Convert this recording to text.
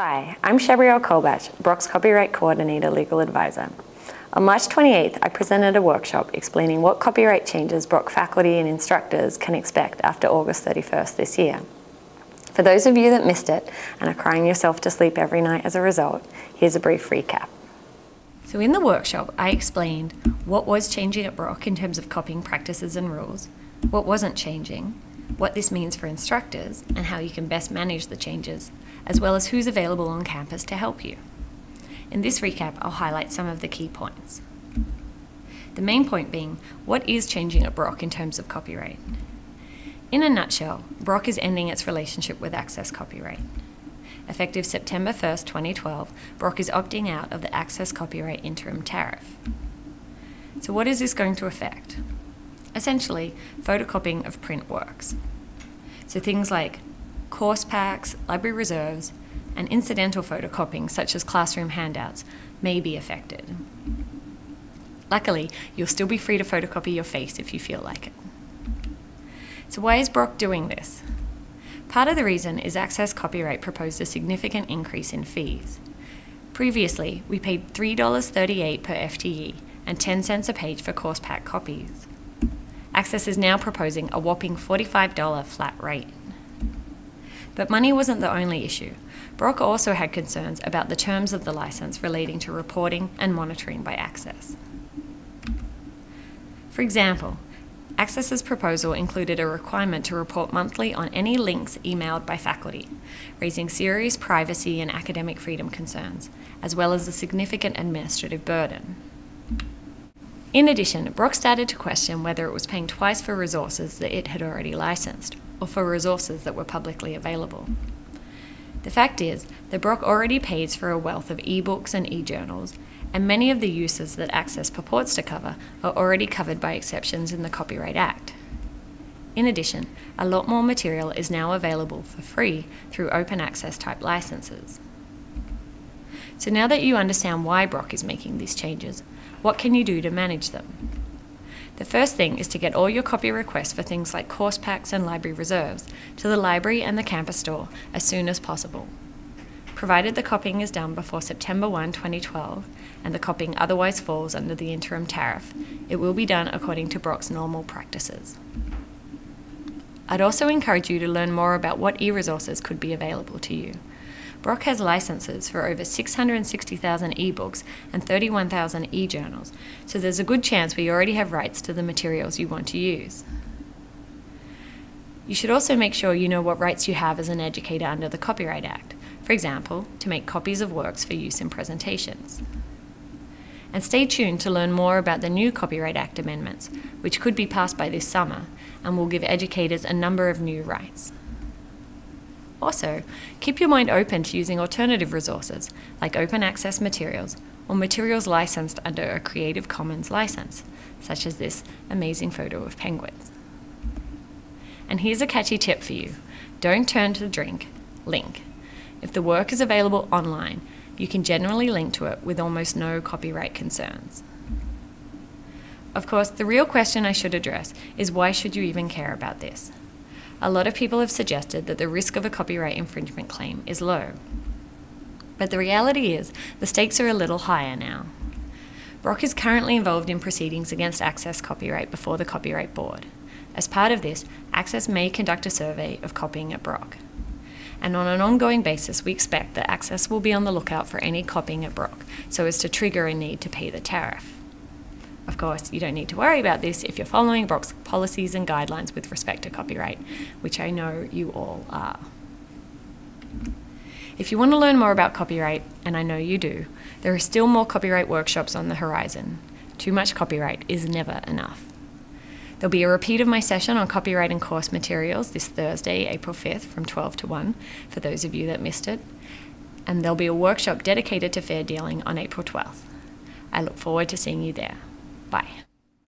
Hi, I'm Shabrielle Colbach, Brock's Copyright Coordinator Legal Advisor. On March 28th, I presented a workshop explaining what copyright changes Brock faculty and instructors can expect after August 31st this year. For those of you that missed it and are crying yourself to sleep every night as a result, here's a brief recap. So in the workshop, I explained what was changing at Brock in terms of copying practices and rules, what wasn't changing, what this means for instructors, and how you can best manage the changes, as well as who's available on campus to help you. In this recap, I'll highlight some of the key points. The main point being, what is changing at Brock in terms of copyright? In a nutshell, Brock is ending its relationship with Access Copyright. Effective September 1st, 2012, Brock is opting out of the Access Copyright Interim Tariff. So what is this going to affect? Essentially, photocopying of print works. So things like course packs, library reserves, and incidental photocopying such as classroom handouts may be affected. Luckily, you'll still be free to photocopy your face if you feel like it. So why is Brock doing this? Part of the reason is Access Copyright proposed a significant increase in fees. Previously, we paid $3.38 per FTE and 10 cents a page for course pack copies. Access is now proposing a whopping $45 flat rate. But money wasn't the only issue. Brock also had concerns about the terms of the license relating to reporting and monitoring by Access. For example, Access's proposal included a requirement to report monthly on any links emailed by faculty, raising serious privacy and academic freedom concerns, as well as a significant administrative burden. In addition, Brock started to question whether it was paying twice for resources that it had already licensed, or for resources that were publicly available. The fact is that Brock already pays for a wealth of ebooks and e-journals, and many of the uses that Access purports to cover are already covered by exceptions in the Copyright Act. In addition, a lot more material is now available for free through open access type licenses. So now that you understand why Brock is making these changes, what can you do to manage them? The first thing is to get all your copy requests for things like course packs and library reserves to the library and the campus store as soon as possible. Provided the copying is done before September 1, 2012, and the copying otherwise falls under the interim tariff, it will be done according to Brock's normal practices. I'd also encourage you to learn more about what e-resources could be available to you. Brock has licenses for over 660,000 ebooks and 31,000 e-journals, so there's a good chance we already have rights to the materials you want to use. You should also make sure you know what rights you have as an educator under the Copyright Act, for example, to make copies of works for use in presentations. And stay tuned to learn more about the new Copyright Act amendments, which could be passed by this summer and will give educators a number of new rights. Also, keep your mind open to using alternative resources, like open access materials, or materials licensed under a Creative Commons license, such as this amazing photo of penguins. And here's a catchy tip for you. Don't turn to the drink, link. If the work is available online, you can generally link to it with almost no copyright concerns. Of course, the real question I should address is why should you even care about this? A lot of people have suggested that the risk of a copyright infringement claim is low. But the reality is, the stakes are a little higher now. Brock is currently involved in proceedings against Access Copyright before the Copyright Board. As part of this, Access may conduct a survey of copying at Brock. And on an ongoing basis, we expect that Access will be on the lookout for any copying at Brock, so as to trigger a need to pay the tariff. Of course, you don't need to worry about this if you're following Brock's policies and guidelines with respect to copyright, which I know you all are. If you want to learn more about copyright, and I know you do, there are still more copyright workshops on the horizon. Too much copyright is never enough. There'll be a repeat of my session on copyright and course materials this Thursday, April 5th from 12 to 1, for those of you that missed it. And there'll be a workshop dedicated to fair dealing on April 12th. I look forward to seeing you there. Bye.